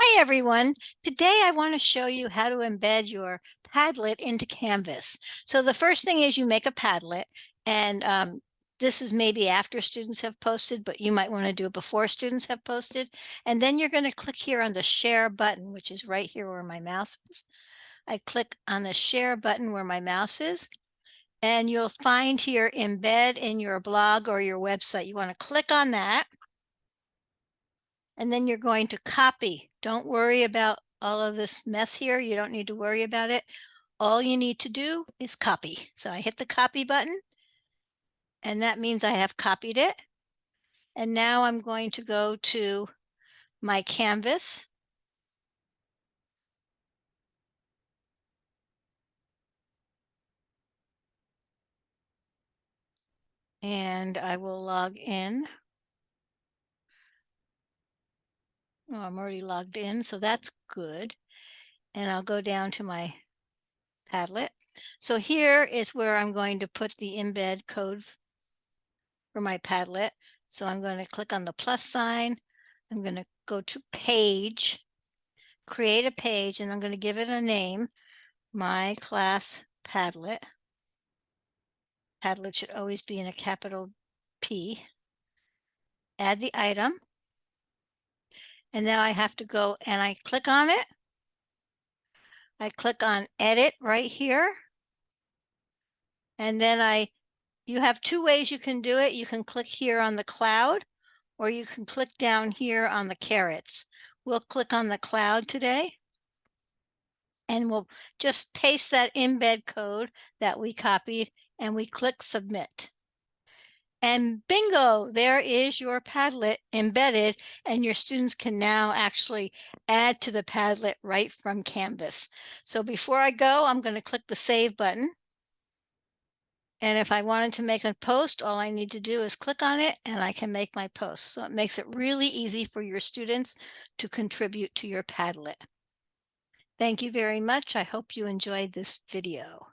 Hi everyone. Today I want to show you how to embed your Padlet into Canvas. So the first thing is you make a Padlet and um, this is maybe after students have posted, but you might want to do it before students have posted. And then you're going to click here on the share button, which is right here where my mouse is. I click on the share button where my mouse is and you'll find here embed in your blog or your website. You want to click on that and then you're going to copy. Don't worry about all of this mess here. You don't need to worry about it. All you need to do is copy. So I hit the copy button and that means I have copied it. And now I'm going to go to my canvas. And I will log in. Oh, I'm already logged in, so that's good. And I'll go down to my Padlet. So here is where I'm going to put the embed code for my Padlet. So I'm going to click on the plus sign. I'm going to go to page, create a page, and I'm going to give it a name, my class Padlet. Padlet should always be in a capital P. Add the item. And now I have to go and I click on it. I click on edit right here. And then I, you have two ways you can do it. You can click here on the cloud or you can click down here on the carrots. We'll click on the cloud today. And we'll just paste that embed code that we copied and we click submit. And bingo, there is your Padlet embedded and your students can now actually add to the Padlet right from Canvas. So before I go, I'm going to click the save button. And if I wanted to make a post, all I need to do is click on it and I can make my post. So it makes it really easy for your students to contribute to your Padlet. Thank you very much. I hope you enjoyed this video.